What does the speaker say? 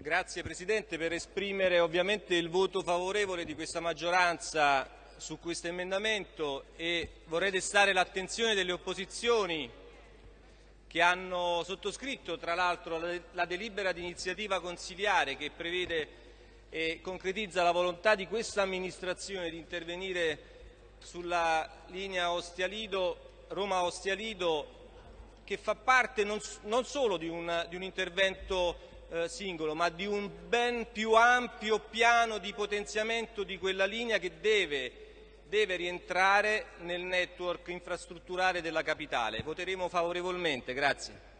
Grazie Presidente. Per esprimere ovviamente il voto favorevole di questa maggioranza su questo emendamento e vorrei destare l'attenzione delle opposizioni che hanno sottoscritto tra l'altro la delibera di iniziativa consiliare che prevede e concretizza la volontà di questa amministrazione di intervenire sulla linea Roma-Ostia-Lido che fa parte non, non solo di un, di un intervento eh, singolo, ma di un ben più ampio piano di potenziamento di quella linea che deve, deve rientrare nel network infrastrutturale della capitale. Voteremo favorevolmente. Grazie.